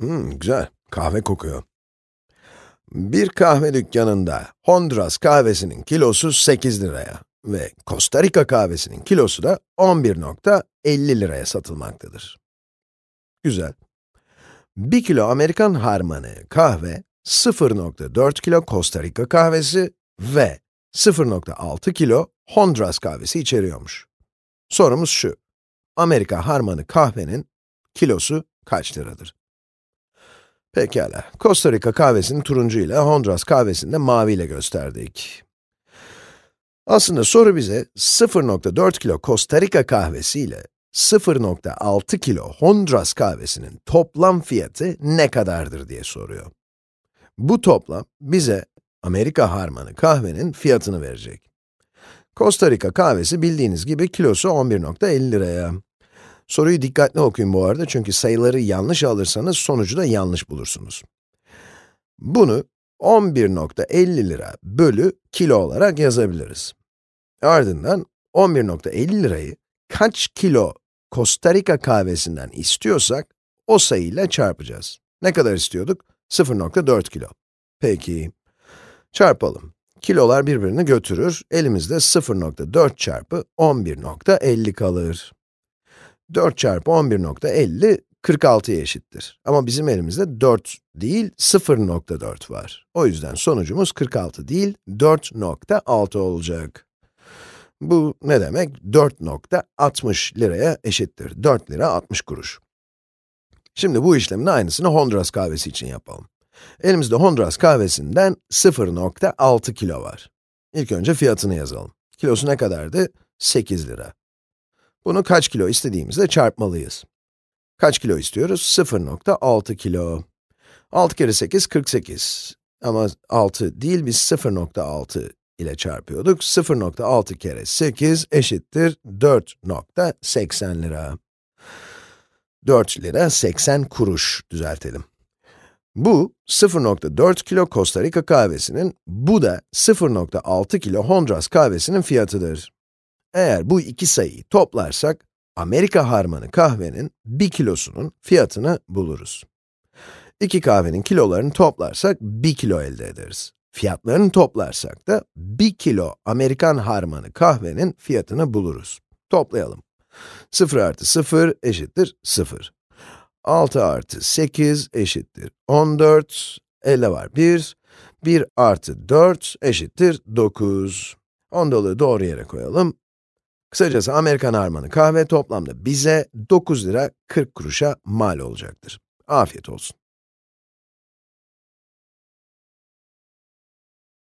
Hmm, güzel. Kahve kokuyor. Bir kahve dükkanında Honduras kahvesinin kilosu 8 liraya ve Costa Rica kahvesinin kilosu da 11.50 liraya satılmaktadır. Güzel. 1 kilo Amerikan harmanı kahve, 0.4 kilo Costa Rica kahvesi ve 0.6 kilo Honduras kahvesi içeriyormuş. Sorumuz şu, Amerika harmanı kahvenin kilosu kaç liradır? Pekala, Costa Rica kahvesini turuncu ile, Honduras kahvesini de mavi ile gösterdik. Aslında soru bize 0.4 kilo Costa Rica kahvesi ile 0.6 kilo Honduras kahvesinin toplam fiyatı ne kadardır diye soruyor. Bu toplam bize Amerika harmanı kahvenin fiyatını verecek. Costa Rica kahvesi bildiğiniz gibi kilosu 11.50 liraya. Soruyu dikkatli okuyun bu arada çünkü sayıları yanlış alırsanız sonucu da yanlış bulursunuz. Bunu 11.50 lira bölü kilo olarak yazabiliriz. Ardından 11.50 lirayı kaç kilo Costa Rica kahvesinden istiyorsak o sayıyla çarpacağız. Ne kadar istiyorduk? 0.4 kilo. Peki, çarpalım. Kilolar birbirini götürür, elimizde 0.4 çarpı 11.50 kalır. 4 çarpı 11.50, 46'ya eşittir. Ama bizim elimizde 4 değil, 0.4 var. O yüzden sonucumuz 46 değil, 4.6 olacak. Bu ne demek? 4.60 liraya eşittir. 4 lira 60 kuruş. Şimdi bu işlemin aynısını Honduras kahvesi için yapalım. Elimizde Honduras kahvesinden 0.6 kilo var. İlk önce fiyatını yazalım. Kilosu ne kadardı? 8 lira. Bunu kaç kilo istediğimizde çarpmalıyız. Kaç kilo istiyoruz? 0.6 kilo. 6 kere 8, 48. Ama 6 değil, biz 0.6 ile çarpıyorduk. 0.6 kere 8 eşittir 4.80 lira. 4 lira 80 kuruş düzeltelim. Bu 0.4 kilo Costa Rica kahvesinin, bu da 0.6 kilo Honduras kahvesinin fiyatıdır. Eğer bu iki sayıyı toplarsak, Amerika harmanı kahvenin 1 kilosunun fiyatını buluruz. İki kahvenin kilolarını toplarsak 1 kilo elde ederiz. Fiyatlarını toplarsak da 1 kilo Amerikan harmanı kahvenin fiyatını buluruz. Toplayalım. 0 artı 0 eşittir 0. 6 artı 8 eşittir 14, elde var 1, 1 artı 4 eşittir 9. Ondalığı doğru yere koyalım. Kısacası Amerikan harmanı kahve toplamda bize 9 lira 40 kuruşa mal olacaktır. Afiyet olsun.